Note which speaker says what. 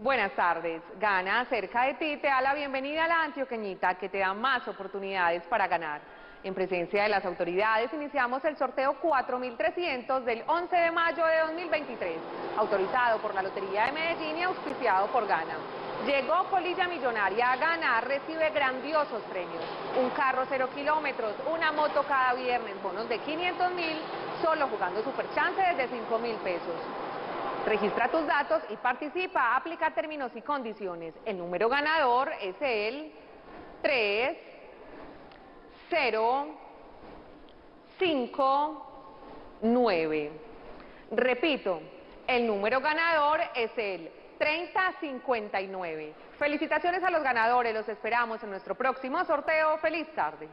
Speaker 1: Buenas tardes. Gana cerca de ti te da la bienvenida a la antioqueñita que te da más oportunidades para ganar. En presencia de las autoridades iniciamos el sorteo 4300 del 11 de mayo de 2023, autorizado por la Lotería de Medellín y auspiciado por Gana. Llegó Polilla Millonaria a ganar, recibe grandiosos premios. Un carro cero kilómetros, una moto cada viernes, bonos de 500 mil, solo jugando Superchance desde 5 mil pesos. Registra tus datos y participa, aplica términos y condiciones. El número ganador es el 3, 0, 5, 9. Repito, el número ganador es el 3059. Felicitaciones a los ganadores, los esperamos en nuestro próximo sorteo. ¡Feliz tarde!